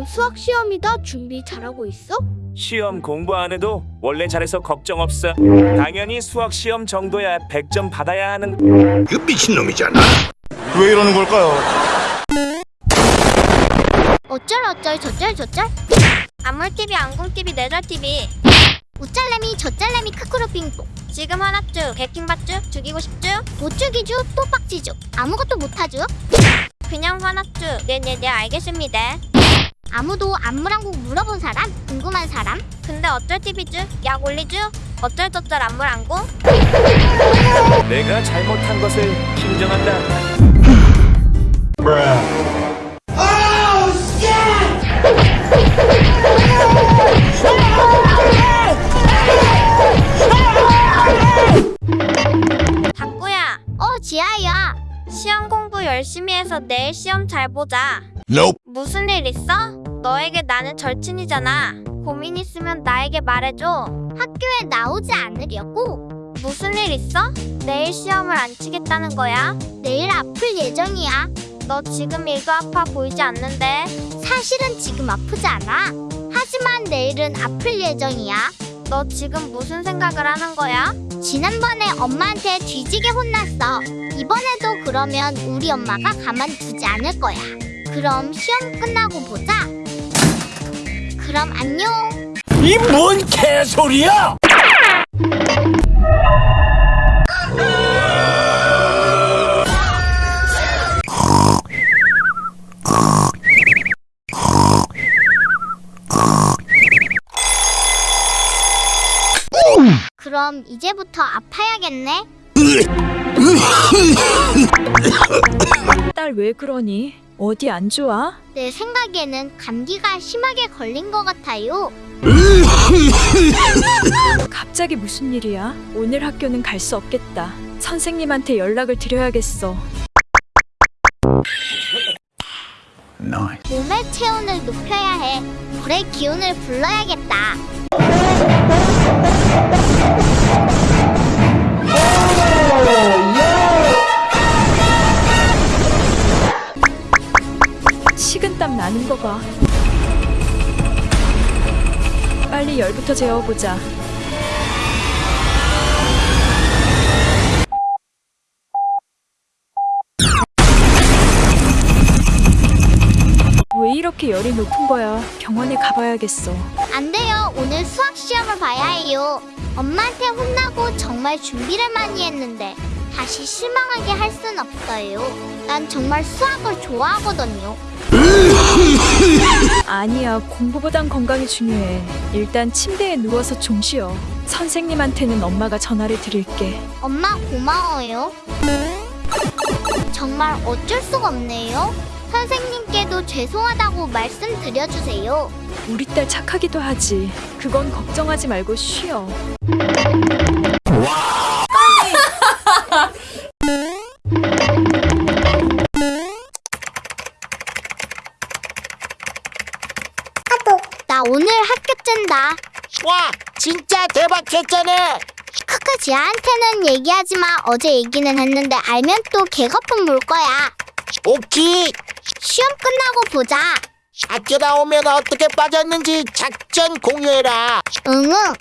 이번 수학 시험이다 준비 잘하고 있어? 시험 공부 안 해도 원래 잘해서 걱정 없어. 당연히 수학 시험 정도야. 100점 받아야 하는. 그 미친놈이잖아. 왜 이러는 걸까요? 어쩔 어쩔 저쩔 저쩔? 안물TV 안궁TV 내절TV 우짤래미 저짤래미 크크로핑 지금 하나쭈 개킹받쭈 죽이고 싶쭈 못 죽이쭈 또 빡지쭈 아무것도 못하쭈 그냥 화나쭈 네네네 알겠습니다 아무도 안물한국 물어본 사람? 궁금한 사람? 근데 어쩔 TV쭈? 약 올리쭈? 어쩔 저쩔 안물 안궁? 내가 잘못한 것을 인정한다. 닭구야 어 지아야 시험 공부 열심히 해서 내일 시험 잘 보자 Nope. 무슨 일 있어? 너에게 나는 절친이잖아. 고민 있으면 나에게 말해줘. 학교에 나오지 않으려고? 무슨 일 있어? 내일 시험을 안 치겠다는 거야? 내일 아플 예정이야. 너 지금 일도 아파 보이지 않는데? 사실은 지금 아프지 않아. 하지만 내일은 아플 예정이야. 너 지금 무슨 생각을 하는 거야? 지난번에 엄마한테 뒤지게 혼났어. 이번에도 그러면 우리 엄마가 가만두지 않을 거야. 그럼 시험 끝나고 보자. 그럼 안녕. 이 뭔 개소리야? 그럼 이제부터 아파야겠네. 딸 왜 그러니? 어디 안 좋아? 내 생각에는 감기가 심하게 걸린 것 같아요. 갑자기 무슨 일이야? 오늘 학교는 갈 수 없겠다. 선생님한테 연락을 드려야겠어. 몸의 체온을 높여야 해. 불의 기운을 불러야겠다. 식은땀 나는 거 봐. 빨리 열부터 재워보자. 왜 이렇게 열이 높은 거야? 병원에 가봐야겠어. 안 돼요. 오늘 수학 시험을 봐야 해요. 엄마한테 혼나고 정말 준비를 많이 했는데 다시 실망하게 할 순 없어요. 난 정말 수학을 좋아하거든요. 아니야, 공부보단 건강이 중요해. 일단 침대에 누워서 좀 쉬어. 선생님한테는 엄마가 전화를 드릴게. 엄마 고마워요. 정말 어쩔 수가 없네요. 선생님께도 죄송하다고 말씀드려주세요. 우리 딸 착하기도 하지. 그건 걱정하지 말고 쉬어. 쨘다. 와 진짜 대박 개쩌네 크크 지아한테는 얘기하지 마. 어제 얘기는 했는데 알면 또 개거품 물 거야. 오키 시험 끝나고 보자. 학교 나오면 어떻게 빠졌는지 작전 공유해라 응응.